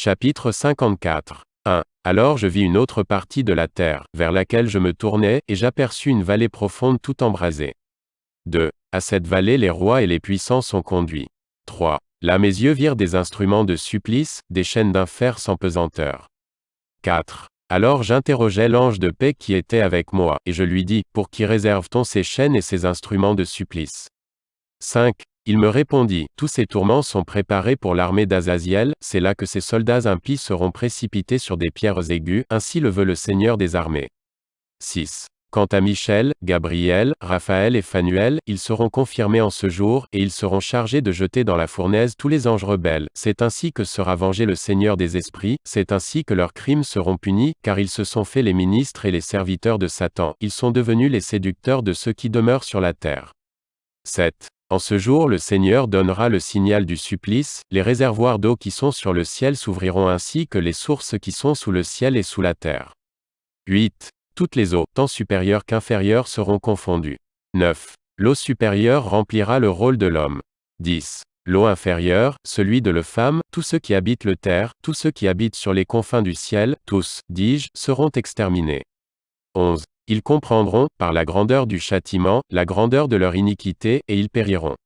Chapitre 54. 1. Alors je vis une autre partie de la terre, vers laquelle je me tournais, et j'aperçus une vallée profonde tout embrasée. 2. À cette vallée les rois et les puissants sont conduits. 3. Là mes yeux virent des instruments de supplice, des chaînes d'un fer sans pesanteur. 4. Alors j'interrogeai l'ange de paix qui était avec moi, et je lui dis, Pour qui réserve-t-on ces chaînes et ces instruments de supplice? 5. Il me répondit, Tous ces tourments sont préparés pour l'armée d'Azaziel, c'est là que ces soldats impies seront précipités sur des pierres aiguës, ainsi le veut le Seigneur des armées. 6. Quant à Michel, Gabriel, Raphaël et Phanuel, ils seront confirmés en ce jour, et ils seront chargés de jeter dans la fournaise tous les anges rebelles. C'est ainsi que sera vengé le Seigneur des esprits, c'est ainsi que leurs crimes seront punis, car ils se sont faits les ministres et les serviteurs de Satan, ils sont devenus les séducteurs de ceux qui demeurent sur la terre. 7. En ce jour le Seigneur donnera le signal du supplice, les réservoirs d'eau qui sont sur le ciel s'ouvriront ainsi que les sources qui sont sous le ciel et sous la terre. 8. Toutes les eaux, tant supérieures qu'inférieures, seront confondues. 9. L'eau supérieure remplira le rôle de l'homme. 10. L'eau inférieure, celui de la femme, tous ceux qui habitent le terre, tous ceux qui habitent sur les confins du ciel, tous, dis-je, seront exterminés. 11. Ils comprendront, par la grandeur du châtiment, la grandeur de leur iniquité, et ils périront.